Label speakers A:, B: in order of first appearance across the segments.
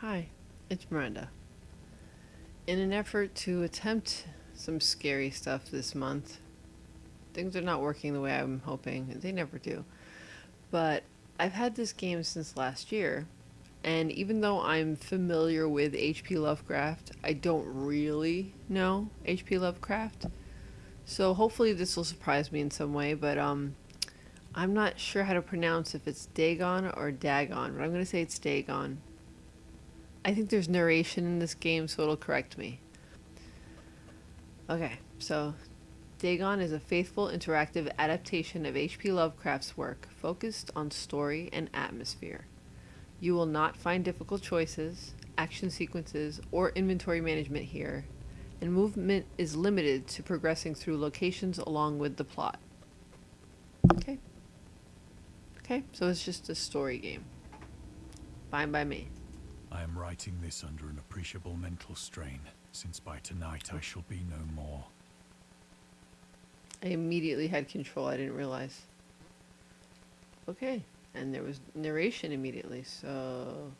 A: Hi, it's Miranda. In an effort to attempt some scary stuff this month, things are not working the way I'm hoping. They never do. But I've had this game since last year, and even though I'm familiar with H.P. Lovecraft, I don't really know H.P. Lovecraft. So hopefully this will surprise me in some way, but um, I'm not sure how to pronounce if it's Dagon or Dagon, but I'm going to say it's Dagon. I think there's narration in this game, so it'll correct me. Okay, so Dagon is a faithful interactive adaptation of H.P. Lovecraft's work, focused on story and atmosphere. You will not find difficult choices, action sequences, or inventory management here, and movement is limited to progressing through locations along with the plot. Okay. Okay, so it's just a story game. Fine by me.
B: I am writing this under an appreciable mental strain, since by tonight I shall be no more.
A: I immediately had control, I didn't realize. Okay, and there was narration immediately, so...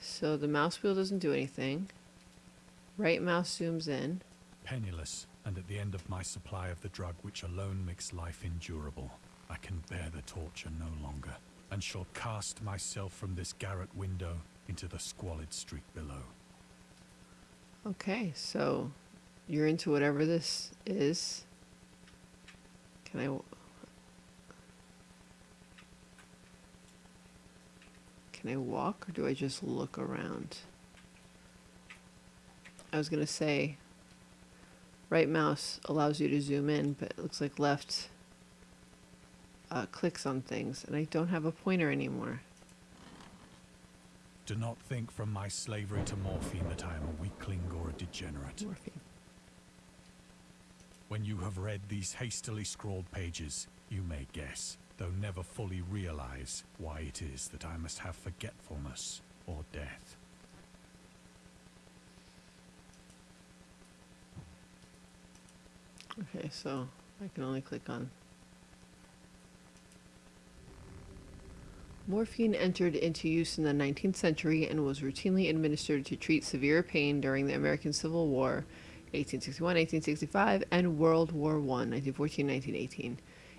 A: So the mouse wheel doesn't do anything. Right mouse zooms in.
B: Penniless, and at the end of my supply of the drug which alone makes life endurable, I can bear the torture no longer, and shall cast myself from this garret window into the squalid street below.
A: Okay, so you're into whatever this is. Can I... Can I walk or do I just look around? I was going to say right mouse allows you to zoom in, but it looks like left uh, clicks on things, and I don't have a pointer anymore.
B: Do not think from my slavery to morphine that I am a weakling or a degenerate.
A: Morphine.
B: When you have read these hastily scrawled pages, you may guess, though never fully realize, why it is that I must have forgetfulness or death.
A: Okay, so I can only click on Morphine entered into use in the 19th century and was routinely administered to treat severe pain during the American Civil War, 1861, 1865, and World War I, 1914, 1918.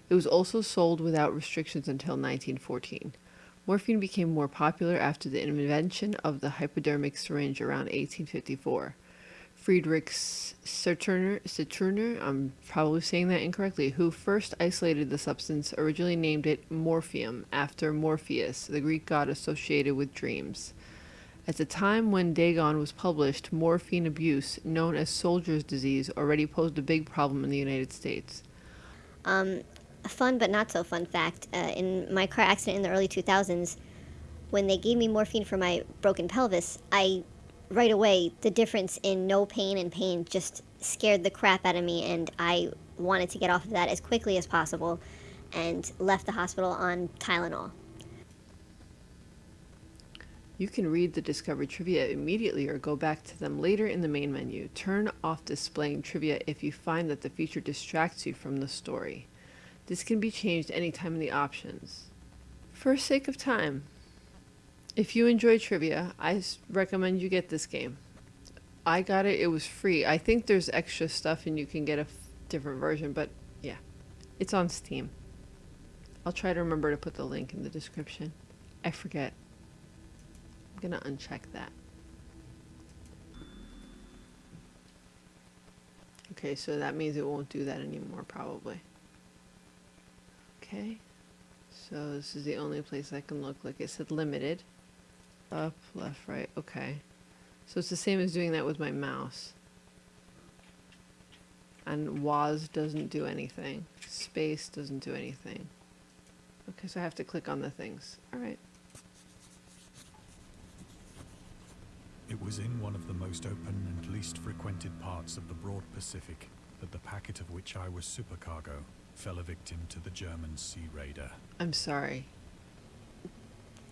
A: It was also sold without restrictions until 1914. Morphine became more popular after the invention of the hypodermic syringe around 1854. Friedrich Saturner, Saturner, I'm probably saying that incorrectly, who first isolated the substance, originally named it morphium after Morpheus, the Greek god associated with dreams. At the time when Dagon was published, morphine abuse, known as soldier's disease, already posed a big problem in the United States.
C: Um, a fun but not so fun fact uh, in my car accident in the early 2000s, when they gave me morphine for my broken pelvis, I right away, the difference in no pain and pain just scared the crap out of me, and I wanted to get off of that as quickly as possible and left the hospital on Tylenol.
A: You can read the Discovery trivia immediately or go back to them later in the main menu. Turn off displaying trivia if you find that the feature distracts you from the story. This can be changed anytime in the options. For sake of time, if you enjoy trivia, I recommend you get this game. I got it, it was free. I think there's extra stuff and you can get a different version, but yeah, it's on Steam. I'll try to remember to put the link in the description. I forget. I'm gonna uncheck that. Okay, so that means it won't do that anymore, probably. Okay, so this is the only place I can look. Like it said, limited. Up, left, right. Okay. So it's the same as doing that with my mouse. And WASD doesn't do anything. Space doesn't do anything. Okay, so I have to click on the things. Alright.
B: It was in one of the most open and least frequented parts of the broad Pacific that the packet of which I was supercargo fell a victim to the German Sea Raider.
A: I'm sorry.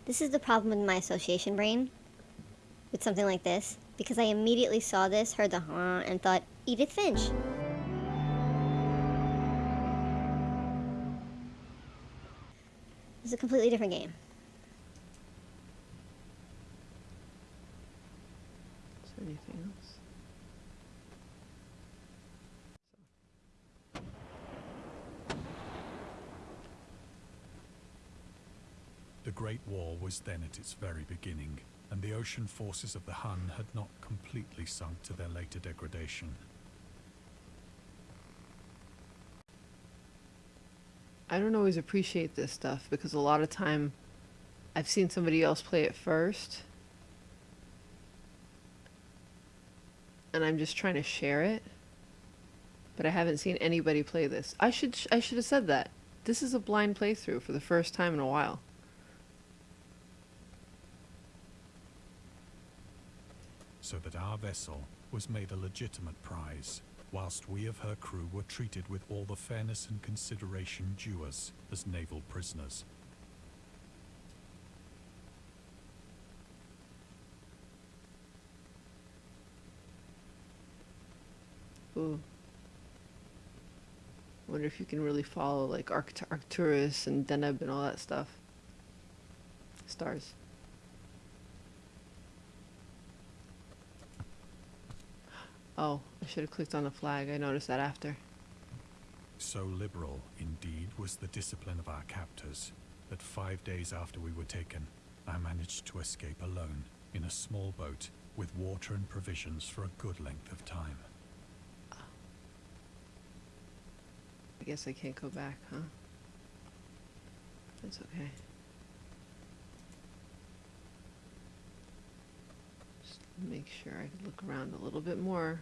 C: This is the problem with my association brain with something like this, because I immediately saw this, heard the huh, and thought, Edith Finch. It's a completely different game.
A: Is there anything else?
B: The Great War was then at its very beginning, and the ocean forces of the Hun had not completely sunk to their later degradation.
A: I don't always appreciate this stuff because a lot of time I've seen somebody else play it first. And I'm just trying to share it. But I haven't seen anybody play this. I should sh- I should have said that. This is a blind playthrough for the first time in a while.
B: So that our vessel was made a legitimate prize, whilst we of her crew were treated with all the fairness and consideration due us as naval prisoners.
A: Ooh. Wonder if you can really follow like Arct- Arcturus and Deneb and all that stuff. Stars. Oh, I should have clicked on the flag. I noticed that after.
B: So liberal, indeed, was the discipline of our captors that five days after we were taken, I managed to escape alone in a small boat with water and provisions for a good length of time.
A: I guess I can't go back, huh? That's okay. Just make sure I look around a little bit more.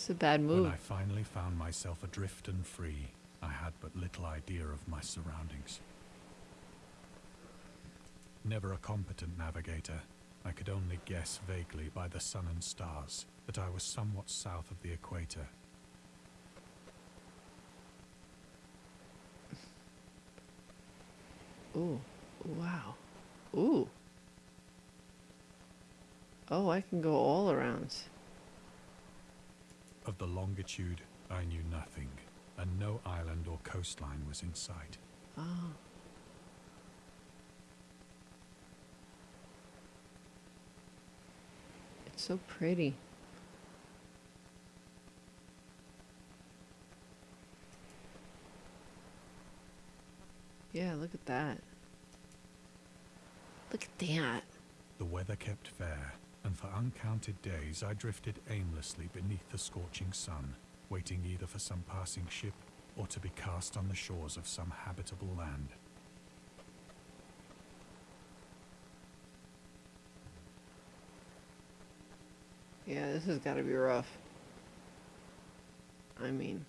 A: It's a bad move.
B: When I finally found myself adrift and free, I had but little idea of my surroundings. Never a competent navigator, I could only guess vaguely by the sun and stars that I was somewhat south of the equator.
A: Ooh, wow. Ooh. Oh, I can go all around.
B: Of the longitude, I knew nothing, and no island or coastline was in sight.
A: Oh. It's so pretty. Yeah, look at that. Look at that.
B: The weather kept fair, and for uncounted days I drifted aimlessly beneath the scorching sun, waiting either for some passing ship or to be cast on the shores of some habitable land.
A: Yeah, this has got to be rough. I mean,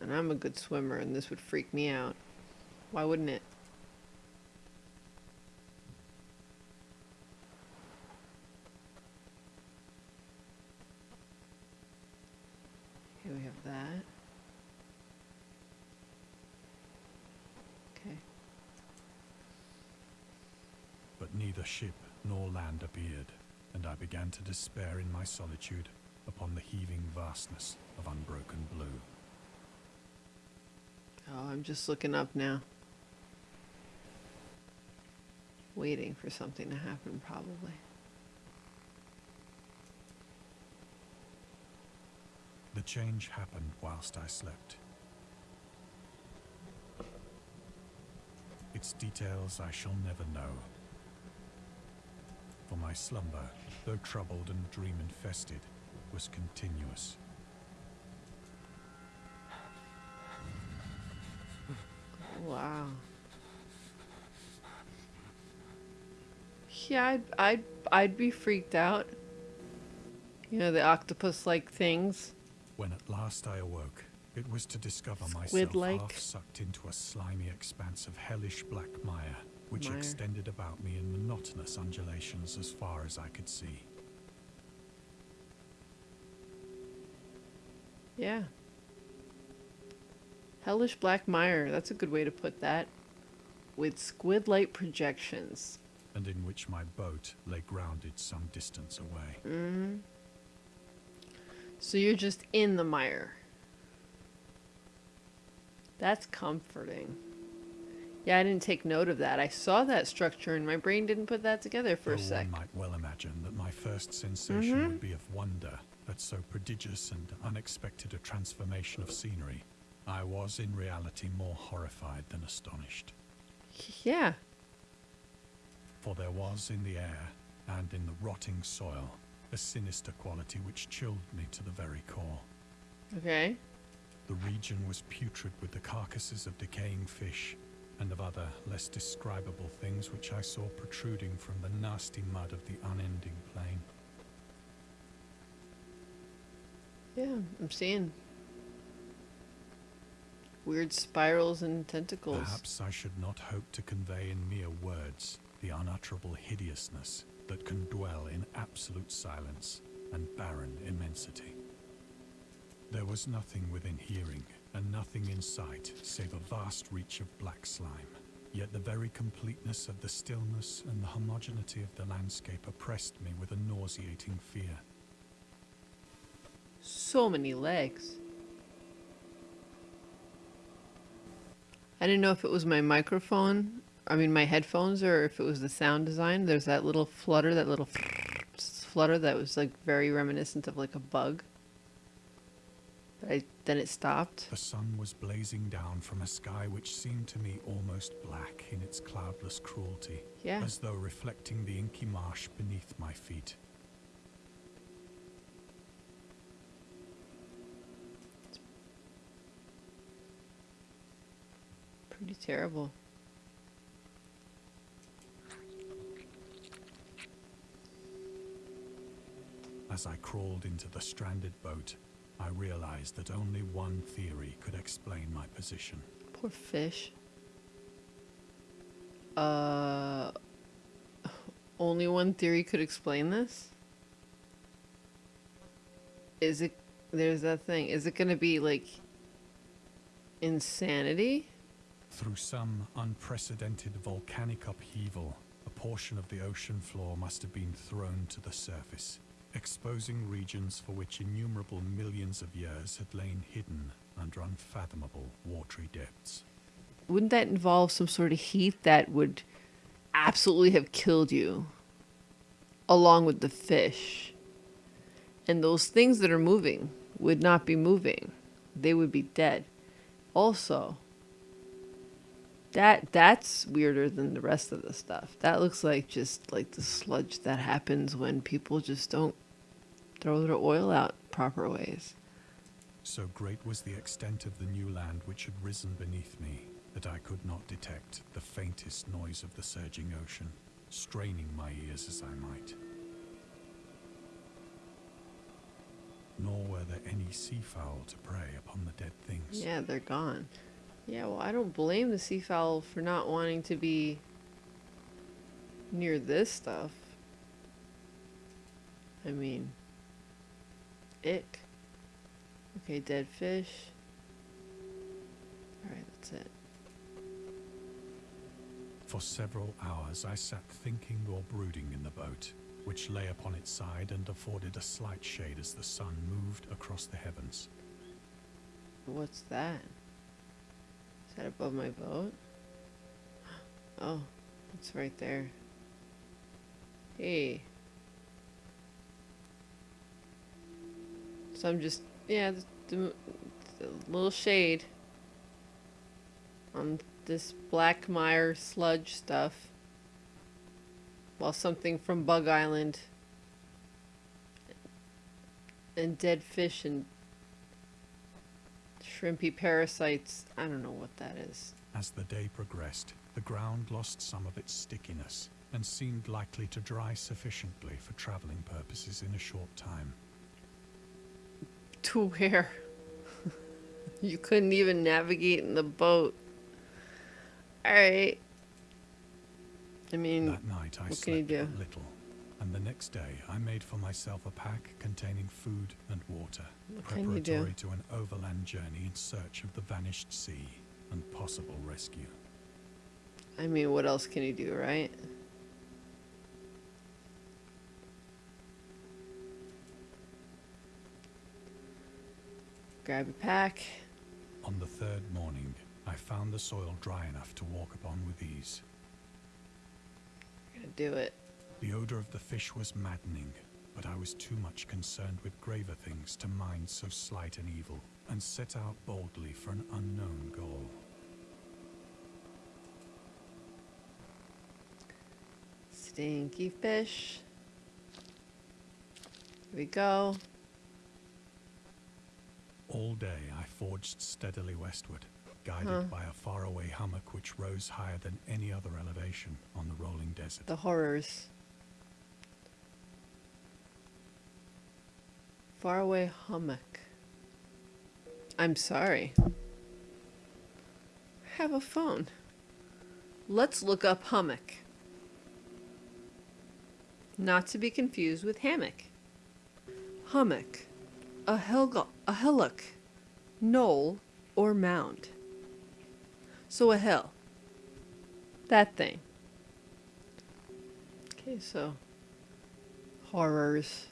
A: and I'm a good swimmer, and this would freak me out. Why wouldn't it? Here we have that. Okay.
B: But neither ship nor land appeared, and I began to despair in my solitude upon the heaving vastness of unbroken blue.
A: Oh, I'm just looking up now. Waiting for something to happen, probably.
B: The change happened whilst I slept. Its details I shall never know. For my slumber, though troubled and dream infested, was continuous.
A: Wow. Yeah, I'd, I'd, I'd be freaked out. You know, the octopus-like things.
B: When at last I awoke, it was to discover myself half sucked into a slimy expanse of hellish black mire, which extended about me in monotonous undulations as far as I could see.
A: Yeah. Hellish Black Mire, that's a good way to put that. With squid light projections.
B: and in which my boat lay grounded some distance away.
A: Mm. So you're just in the mire. That's comforting. Yeah, I didn't take note of that. I saw that structure and my brain didn't put that together for
B: Though
A: a sec.
B: one might well imagine that my first sensation would mm-hmm. be of wonder at so prodigious and unexpected a transformation of scenery. I was in reality more horrified than astonished,
A: Yeah.
B: for there was in the air and in the rotting soil a sinister quality which chilled me to the very core.
A: Okay.
B: The region was putrid with the carcasses of decaying fish and of other less describable things which I saw protruding from the nasty mud of the unending plain.
A: Yeah, I'm seeing weird spirals and tentacles.
B: Perhaps I should not hope to convey in mere words the unutterable hideousness that can dwell in absolute silence and barren immensity. There was nothing within hearing and nothing in sight save a vast reach of black slime. Yet the very completeness of the stillness and the homogeneity of the landscape oppressed me with a nauseating fear.
A: So many legs. I didn't know if it was my microphone, I mean my headphones, or if it was the sound design. There's that little flutter, that little flutter that was like very reminiscent of like a bug. I, then it stopped.
B: The sun was blazing down from a sky which seemed to me almost black in its cloudless cruelty,
A: Yeah.
B: as though reflecting the inky marsh beneath my feet.
A: Pretty terrible.
B: As I crawled into the stranded boat, I realized that only one theory could explain my position.
A: Poor fish. Uh, only one theory could explain this? Is it, there's that thing, is it gonna be like insanity?
B: Through some unprecedented volcanic upheaval, a portion of the ocean floor must have been thrown to the surface, exposing regions for which innumerable millions of years had lain hidden under unfathomable watery depths.
A: Wouldn't that involve some sort of heat that would absolutely have killed you? Along with the fish. And those things that are moving would not be moving. They would be dead. Also, that that's weirder than the rest of the stuff. That looks like just like the sludge that happens when people just don't throw their oil out proper ways.
B: So great was the extent of the new land which had risen beneath me that I could not detect the faintest noise of the surging ocean, straining my ears as I might. Nor were there any seafowl to prey upon the dead things.
A: Yeah, they're gone. Yeah, well, I don't blame the seafowl for not wanting to be near this stuff. I mean, ick. Okay, dead fish. Alright, that's it.
B: For several hours I sat thinking or brooding in the boat, which lay upon its side and afforded a slight shade as the sun moved across the heavens.
A: What's that? Is that above my boat? Oh, it's right there. Hey. So I'm just, yeah, the, little shade on this black mire sludge stuff. While something from Bug Island and dead fish and shrimpy parasites. I don't know what that is.
B: As the day progressed, the ground lost some of its stickiness and seemed likely to dry sufficiently for traveling purposes in a short time.
A: To where? you couldn't even navigate in the boat. Alright. I mean,
B: That night I
A: what can you do?
B: little, and the next day I made for myself a pack containing food and water,
A: What can you do?
B: preparatory to an overland journey in search of the vanished sea and possible rescue.
A: I mean, what else can you do, right? Grab a pack.
B: On the third morning, I found the soil dry enough to walk upon with ease.
A: Gonna do it.
B: The odor of the fish was maddening, but I was too much concerned with graver things to mind so slight an evil, and set out boldly for an unknown goal.
A: Stinky fish. Here we go.
B: All day I forged steadily westward, guided
A: Huh.
B: by a faraway hummock which rose higher than any other elevation on the rolling desert.
A: The horrors. Faraway hummock. I'm sorry. Have a phone. Let's look up hummock. Not to be confused with hammock. Hummock. A, hilg- a hillock, knoll, or mound. So a hill. That thing. Okay, so horrors,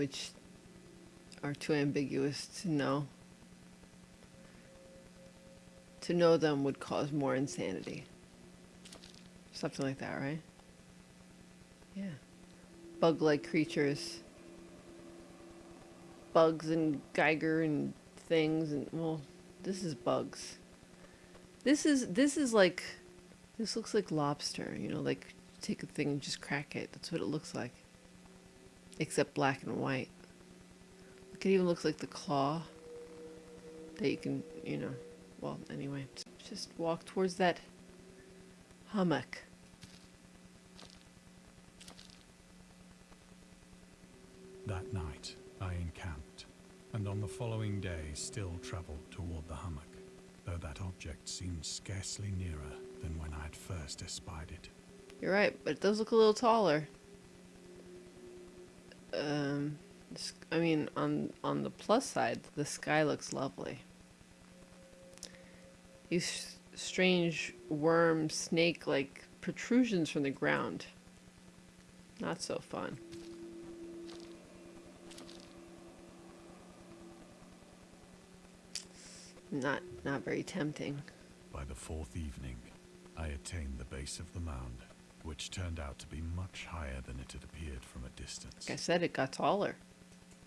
A: which are too ambiguous to know. To know them would cause more insanity. Something like that, right? Yeah. Bug like creatures. Bugs and Giger and things and well, this is bugs. This is this is like this looks like lobster, you know, like take a thing and just crack it. That's what it looks like. Except black and white. It even looks like the claw that you can, you know, well, anyway, just walk towards that hummock.
B: That night, I encamped, and on the following day still travelled toward the hummock, though that object seemed scarcely nearer than when I had first espied it.
A: You're right, but it does look a little taller. Um, I mean, on on the plus side, the sky looks lovely. These strange worm, snake-like protrusions from the ground. Not so fun. Not not very tempting.
B: By the fourth evening, I attained the base of the mound, which turned out to be much higher than it had appeared from a distance.
A: Like I said, it got taller.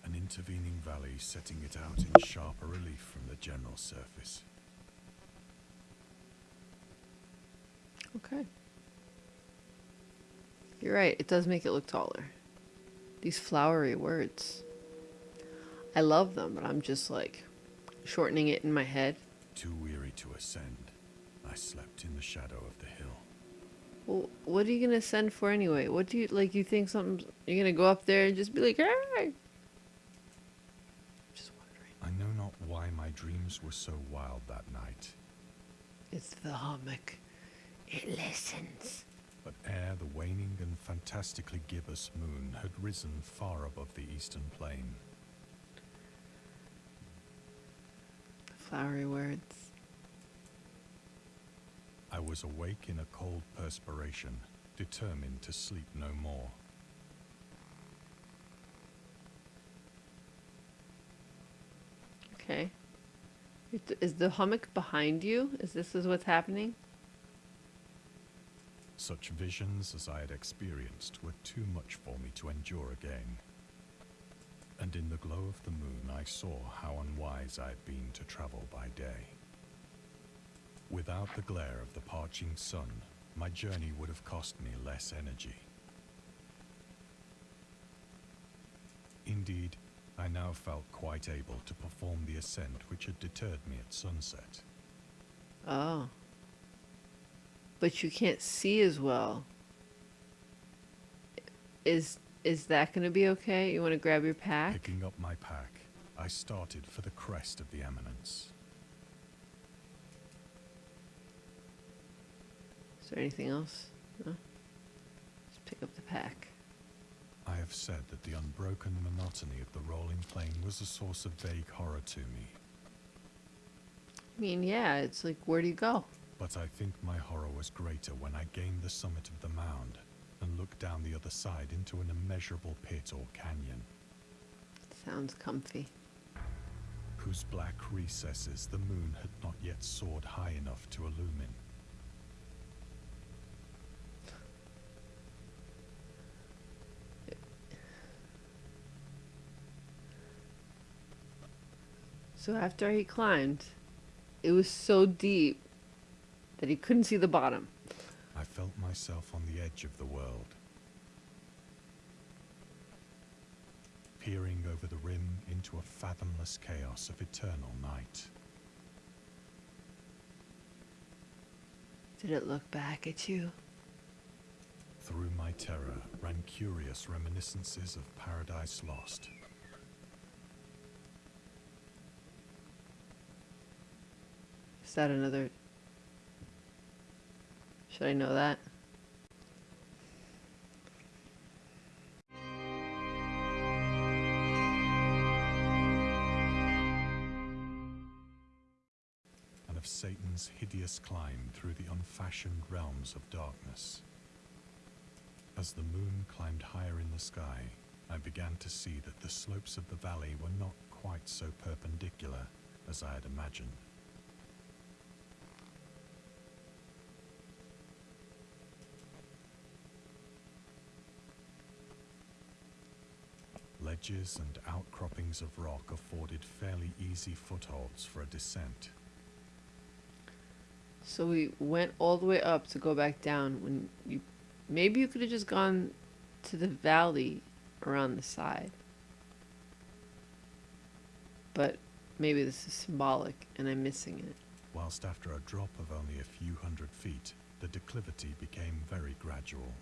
B: An intervening valley setting it out in sharper relief from the general surface.
A: Okay. You're right, it does make it look taller. These flowery words. I love them, but I'm just like shortening it in my head.
B: Too weary to ascend, I slept in the shadow of the hill.
A: Well, what are you gonna send for anyway? What do you like? You think something? You're gonna go up there and just be like, "Hey!" Just wondering.
B: I know not why my dreams were so wild that night,
A: It's the hummock. It listens.
B: but ere the waning and fantastically gibbous moon had risen far above the eastern plain,
A: Flowery words.
B: I was awake in a cold perspiration, determined to sleep no more.
A: Okay. Is the hummock behind you? Is this is what's happening?
B: Such visions as I had experienced were too much for me to endure again. And in the glow of the moon, I saw how unwise I had been to travel by day. Without the glare of the parching sun, my journey would have cost me less energy. Indeed, I now felt quite able to perform the ascent which had deterred me at sunset.
A: Oh. But you can't see as well. Is is that going to be okay? You want to grab your pack?
B: Picking up my pack, I started for the crest of the eminence.
A: Is there anything else? No. Just pick up the pack.
B: I have said that the unbroken monotony of the rolling plain was a source of vague horror to me,
A: I mean, yeah, it's like where do you go?
B: but I think my horror was greater when I gained the summit of the mound and looked down the other side into an immeasurable pit or canyon.
A: Sounds comfy.
B: whose black recesses the moon had not yet soared high enough to illumine.
A: So after he climbed, it was so deep that he couldn't see the bottom.
B: I felt myself on the edge of the world. Peering over the rim into a fathomless chaos of eternal night.
A: Did it look back at you?
B: Through my terror ran curious reminiscences of Paradise Lost.
A: Is that another? Should I know that?
B: and of Satan's hideous climb through the unfashioned realms of darkness. As the moon climbed higher in the sky, I began to see that the slopes of the valley were not quite so perpendicular as I had imagined. And outcroppings of rock afforded fairly easy footholds for a descent.
A: So we went all the way up to go back down. When you, maybe you could have just gone to the valley around the side. But maybe this is symbolic, and I'm missing it.
B: whilst after a drop of only a few hundred feet, the declivity became very gradual.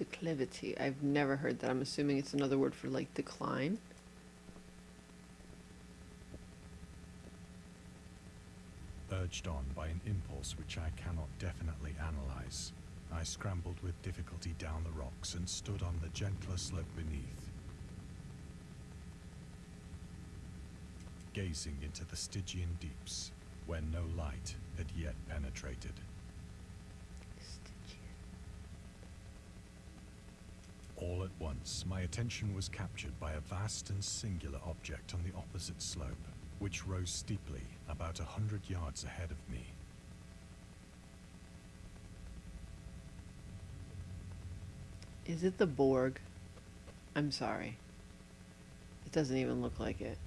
A: Declivity. I've never heard that. I'm assuming it's another word for like decline.
B: Urged on by an impulse which I cannot definitely analyze, I scrambled with difficulty down the rocks and stood on the gentler slope beneath. Gazing into the Stygian deeps, where no light had yet penetrated. All at once, my attention was captured by a vast and singular object on the opposite slope, which rose steeply about a hundred yards ahead of me.
A: Is it the Borg? I'm sorry. It doesn't even look like it.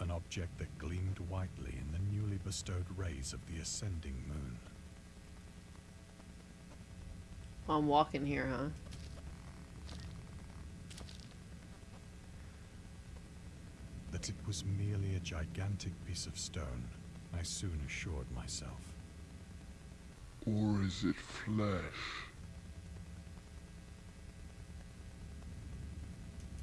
B: An object that gleamed whitely in the newly bestowed rays of the ascending moon.
A: Oh, I'm walking here, huh?
B: That it was merely a gigantic piece of stone, I soon assured myself.
D: Or is it flesh?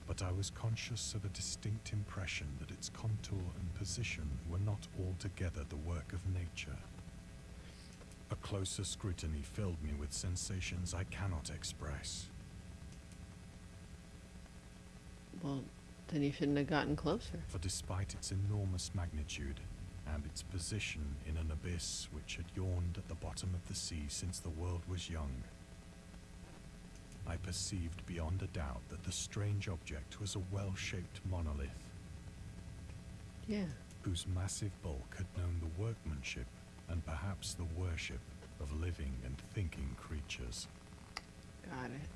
B: But I was conscious of a distinct impression that its contour and position were not altogether the work of nature. A closer scrutiny filled me with sensations I cannot express.
A: Well, then you shouldn't have gotten closer.
B: For despite its enormous magnitude and its position in an abyss which had yawned at the bottom of the sea since the world was young, I perceived beyond a doubt that the strange object was a well shaped monolith
A: Yeah.
B: whose massive bulk had known the workmanship and perhaps the worship of living and thinking creatures.
A: Got it.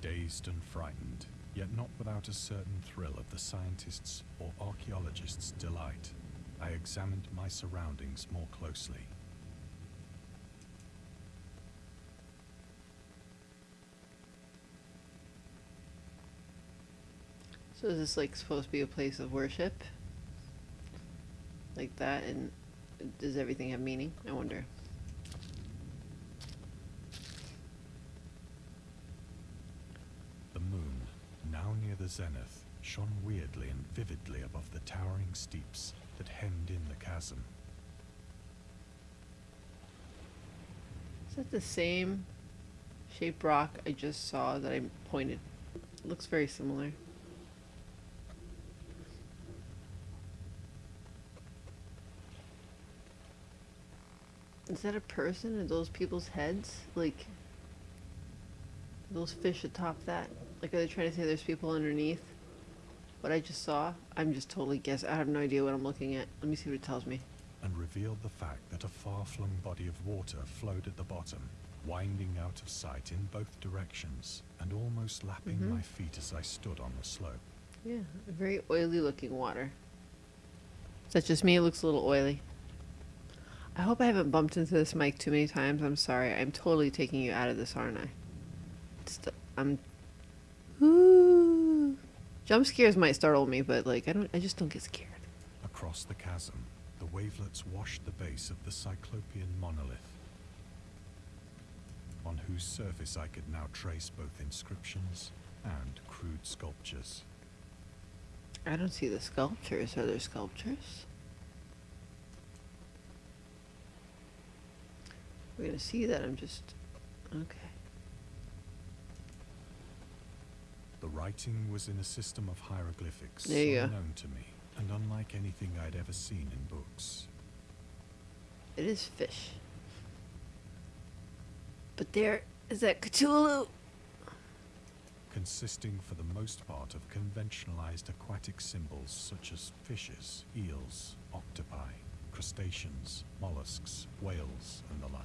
B: Dazed and frightened, yet not without a certain thrill of the scientist's or archaeologist's delight, I examined my surroundings more closely.
A: So is this like supposed to be a place of worship? Like that and does everything have meaning? I wonder.
B: The moon, now near the zenith, shone weirdly and vividly above the towering steeps that hemmed in the chasm.
A: Is that the same shaped rock I just saw that I pointed? looks very similar. Is that a person? Are those people's heads? Like, those fish atop that? Like, are they trying to say there's people underneath? What I just saw? I'm just totally guessing. I have no idea what I'm looking at. Let me see what it tells me.
B: and revealed the fact that a far-flung body of water flowed at the bottom, winding out of sight in both directions, and almost lapping
A: Mhm.
B: my feet as I stood on the slope.
A: Yeah, very oily looking water. Is that just me? It looks a little oily. I hope I haven't bumped into this mic too many times. I'm sorry. I'm totally taking you out of this, aren't I? St- I'm. Ooh. Jump scares might startle me, but like I don't. I just don't get scared.
B: Across the chasm, the wavelets washed the base of the Cyclopean monolith, on whose surface I could now trace both inscriptions and crude sculptures.
A: I don't see the sculptures. Are there sculptures? We're gonna see that. I'm just. Okay.
B: The writing was in a system of hieroglyphics
A: There you go.
B: unknown to me, and unlike anything I'd ever seen in books.
A: It is fish. But there is that Cthulhu.
B: consisting for the most part of conventionalized aquatic symbols such as fishes, eels, octopi, crustaceans, mollusks, whales, and the like.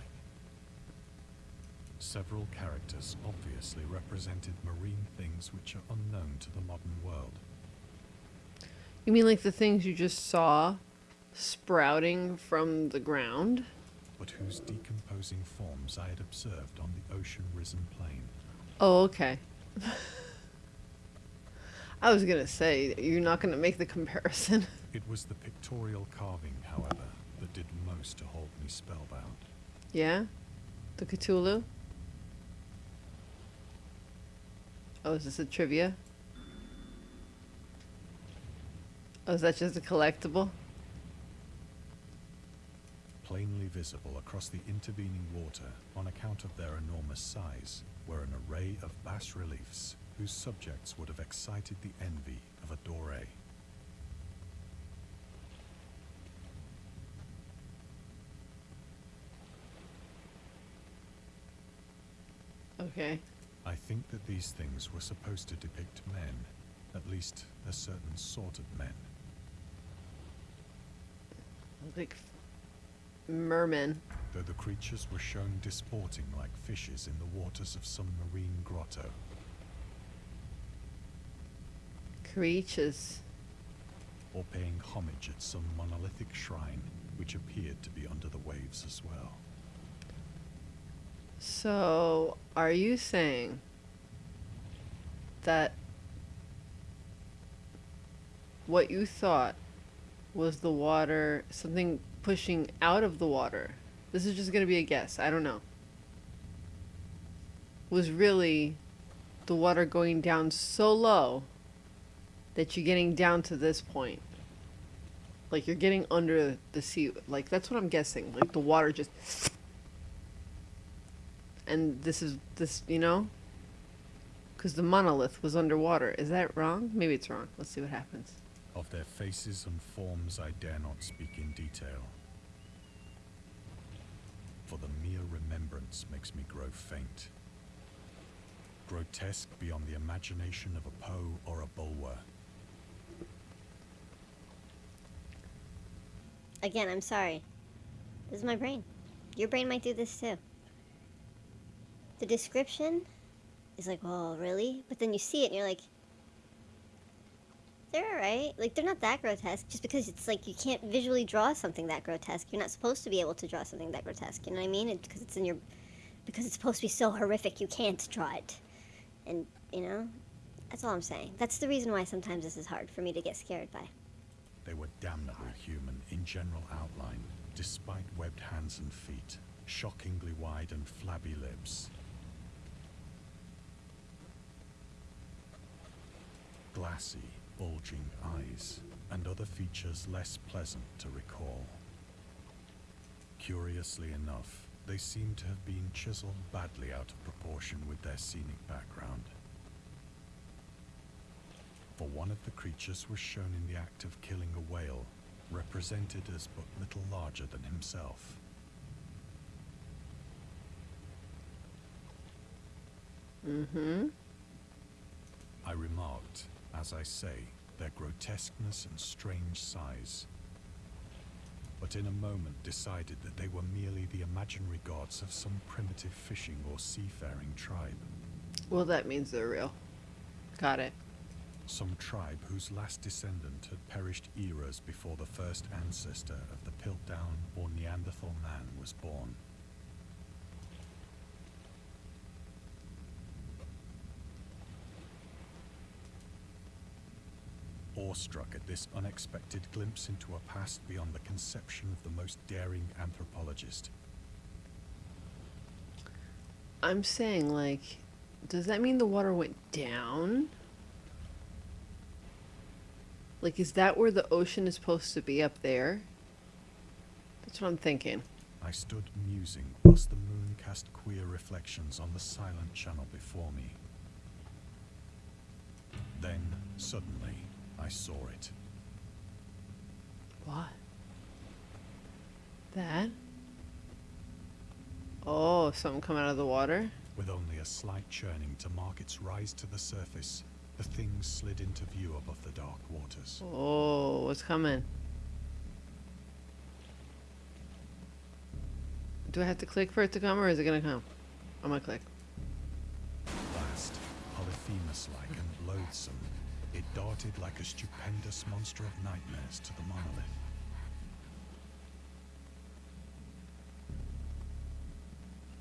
B: Several characters obviously represented marine things which are unknown to the modern world.
A: You mean like the things you just saw sprouting from the ground?
B: but whose decomposing forms I had observed on the ocean risen plain.
A: Oh, okay. I was gonna say, you're not gonna make the comparison.
B: It was the pictorial carving, however, that did most to hold me spellbound.
A: yeah? The Cthulhu? Oh, is this a trivia? Oh, is that just a collectible?
B: Plainly visible across the intervening water on account of their enormous size were an array of bas reliefs whose subjects would have excited the envy of a Doré.
A: Okay.
B: I think that these things were supposed to depict men, at least a certain sort of men.
A: Like mermen.
B: though the creatures were shown disporting like fishes in the waters of some marine grotto.
A: Creatures.
B: or paying homage at some monolithic shrine which appeared to be under the waves as well.
A: So, are you saying that what you thought was the water, something pushing out of the water? This is just going to be a guess. I don't know. Was really the water going down so low that you're getting down to this point. Like you're getting under the sea. Like that's what I'm guessing. Like the water just and this is this you know because the monolith was underwater is that wrong maybe it's wrong let's see what happens
B: Of their faces and forms I dare not speak in detail, for the mere remembrance makes me grow faint. Grotesque beyond the imagination of a Poe or a Bulwer.
C: Again, I'm sorry. This is my brain. Your brain might do this too. The description is like, oh, really? But then you see it and you're like, they're alright. Like, they're not that grotesque. Just because it's like you can't visually draw something that grotesque. You're not supposed to be able to draw something that grotesque. You know what I mean? Because it's in your. Because it's supposed to be so horrific, you can't draw it. And, you know? That's all I'm saying. That's the reason why sometimes this is hard for me to get scared by.
B: They were damnably human in general outline, despite webbed hands and feet, shockingly wide and flabby lips. glassy, bulging eyes, and other features less pleasant to recall. Curiously enough, they seem to have been chiseled badly out of proportion with their scenic background. For one of the creatures was shown in the act of killing a whale, represented as but little larger than himself.
A: Mm-hmm.
B: As I say, their grotesqueness and strange size. But in a moment decided that they were merely the imaginary gods of some primitive fishing or seafaring tribe.
A: Well, that means they're real. Got it.
B: Some tribe whose last descendant had perished eras before the first ancestor of the Piltdown or Neanderthal man was born. Awestruck at this unexpected glimpse into a past beyond the conception of the most daring anthropologist,
A: I'm saying, like, does that mean the water went down? Like, is that where the ocean is supposed to be up there? That's what I'm thinking.
B: I stood musing whilst the moon cast queer reflections on the silent channel before me. Then, suddenly, I saw it.
A: What? That? Oh, something come out of the water?
B: With only a slight churning to mark its rise to the surface, the thing slid into view above the dark waters.
A: Oh, what's coming? Do I have to click for it to come, or is it gonna come? I'm gonna click.
B: Vast, Polyphemus-like and loathsome, it darted like a stupendous monster of nightmares to the monolith.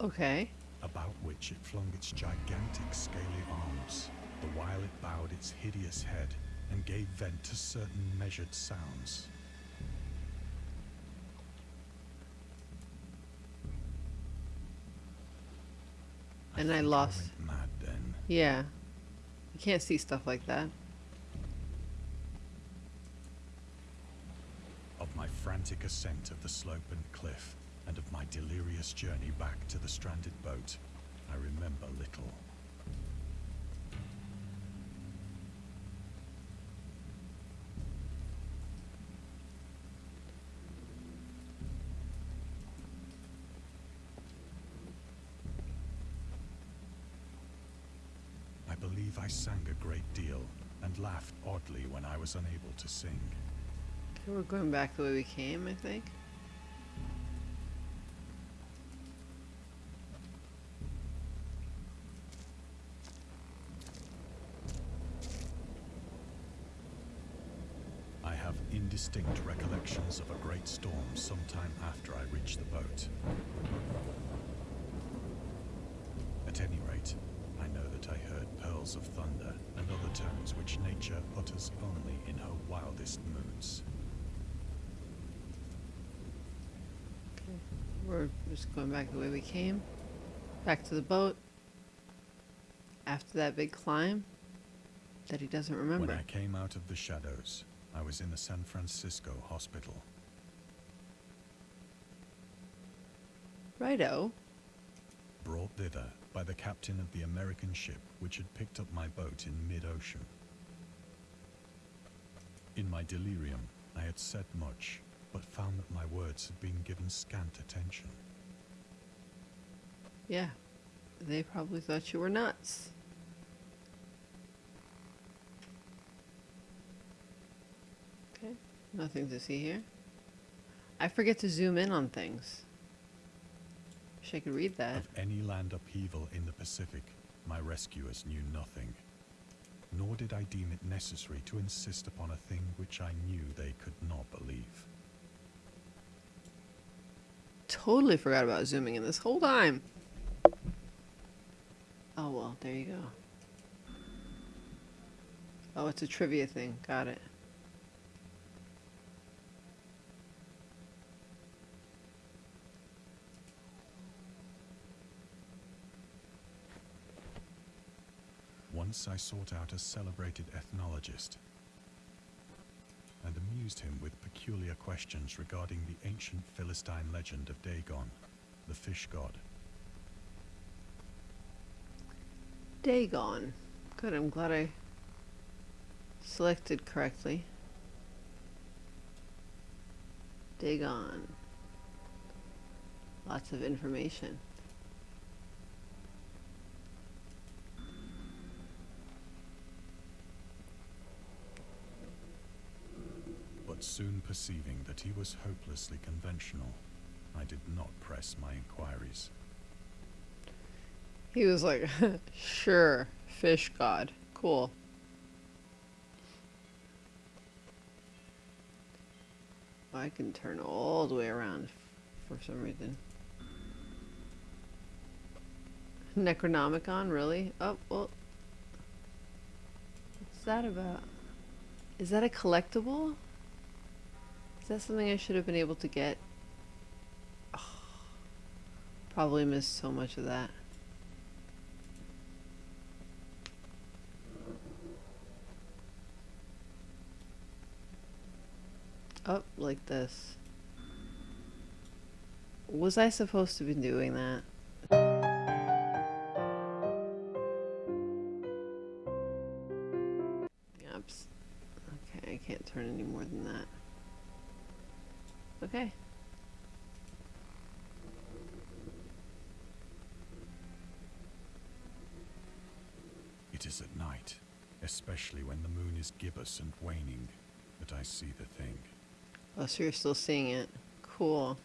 A: Okay.
B: about which it flung its gigantic scaly arms, the while it bowed its hideous head and gave vent to certain measured sounds.
A: And I
B: think
A: lost-
B: went mad then.
A: Yeah. You can't see stuff like that.
B: Of my frantic ascent of the slope and cliff, and of my delirious journey back to the stranded boat, I remember little. I believe I sang a great deal and laughed oddly when I was unable to sing.
A: We're going back the way we came, I think.
B: I have indistinct recollections of a great storm sometime after I reached the boat. At any rate, I know that I heard pearls of thunder and other tones which nature utters only in her wildest moods.
A: We're just going back the way we came. Back to the boat. After that big climb that he doesn't remember.
B: When I came out of the shadows, I was in a San Francisco hospital.
A: Righto.
B: brought thither by the captain of the American ship which had picked up my boat in mid-ocean. In my delirium, I had said much, but found that my words had been given scant attention.
A: Yeah. They probably thought you were nuts. Okay. Nothing to see here. I forget to zoom in on things. Wish I could read that.
B: Of any land upheaval in the Pacific, my rescuers knew nothing. Nor did I deem it necessary to insist upon a thing which I knew they could not believe.
A: Totally forgot about zooming in this whole time. Oh well, there you go. Oh, it's a trivia thing. Got it.
B: Once I sought out a celebrated ethnologist and amused him with peculiar questions regarding the ancient Philistine legend of Dagon, the fish god.
A: Dagon. Good, I'm glad I selected correctly. Dagon. Lots of information.
B: Soon perceiving that he was hopelessly conventional, I did not press my inquiries.
A: He was like, sure, fish god. Cool. I can turn all the way around for some reason. Necronomicon, really? Oh, well. What's that about? Is that a collectible? That something I should have been able to get? probably missed so much of that. Up like this. Was I supposed to be doing that? Okay, I can't turn any more than that. Okay.
B: It is at night, especially when the moon is gibbous and waning, that I see the thing.
A: Oh, so you're still seeing it. Cool.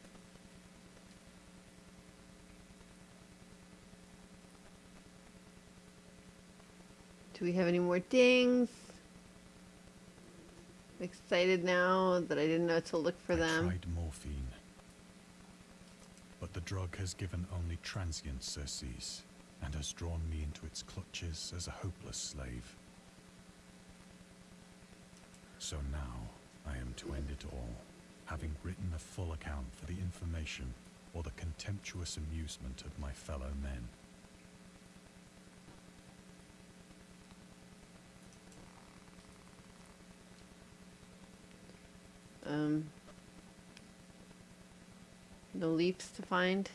A: Do we have any more dings? Excited now that I didn't know to look for
B: I
A: them.
B: tried morphine, but the drug has given only transient surcease and has drawn me into its clutches as a hopeless slave. So now I am to end it all, having written a full account for the information or the contemptuous amusement of my fellow men.
A: Um, no leaps to find.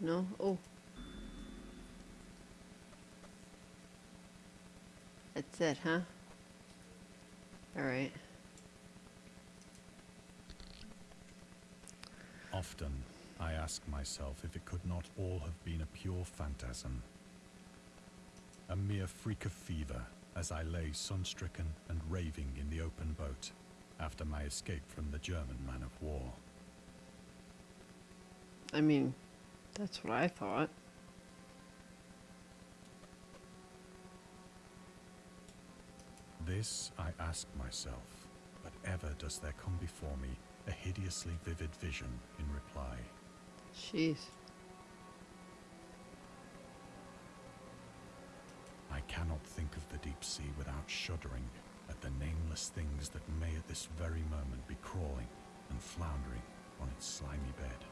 A: No. Oh. That's it, huh? All right.
B: Often I ask myself if it could not all have been a pure phantasm. A mere freak of fever as I lay sun-stricken and raving in the open boat after my escape from the German man of war.
A: I mean, that's what I thought.
B: This I ask myself, but ever does there come before me a hideously vivid vision in reply.
A: Jeez.
B: I cannot think of the deep sea without shuddering the nameless things that may at this very moment be crawling and floundering on its slimy bed.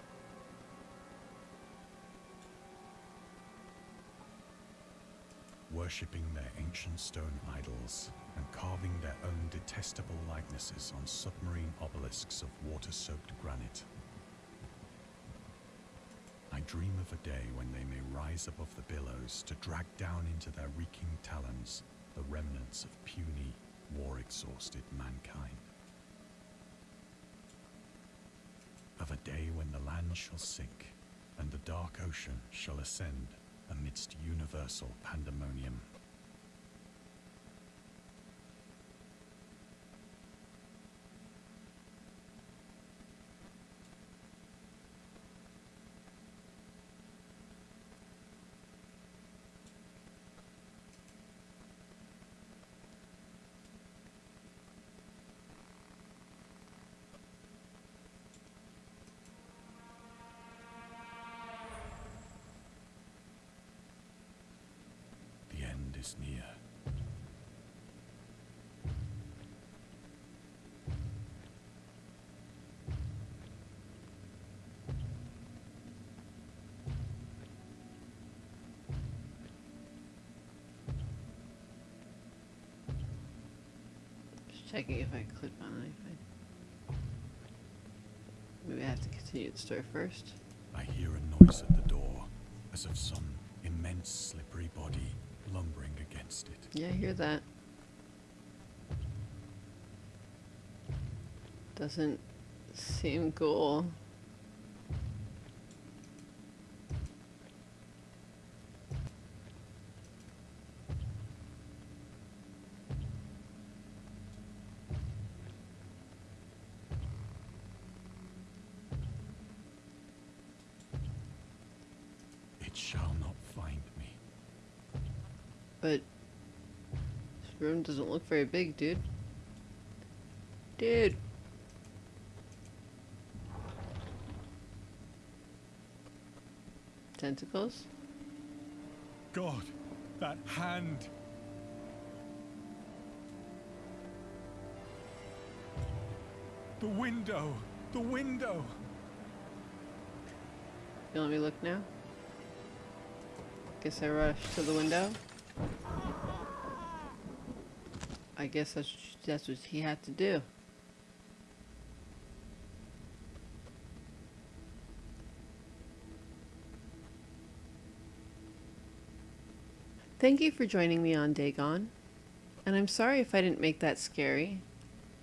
B: Worshipping their ancient stone idols and carving their own detestable likenesses on submarine obelisks of water-soaked granite. I dream of a day when they may rise above the billows to drag down into their reeking talons the remnants of puny, war-exhausted mankind. Of a day when the land shall sink and the dark ocean shall ascend amidst universal pandemonium. The end is near.
A: Just checking if I click on anything. Maybe I have to continue the story first.
B: I hear a noise at the door, as of some immense slippery body lumbering against it.
A: Yeah, I hear that. Doesn't seem cool. But this room doesn't look very big, dude. Dude. Tentacles?
B: God, that hand. The window. The window.
A: You let me look now? Guess I rushed to the window. I guess that's that's what he had to do. Thank you for joining me on Dagon. And I'm sorry if I didn't make that scary.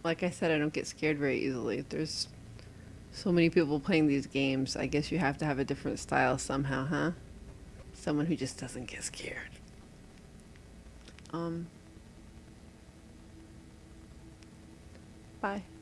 A: Like I said, I don't get scared very easily. There's so many people playing these games. I guess you have to have a different style somehow, huh? Someone who just doesn't get scared. Um. Bye.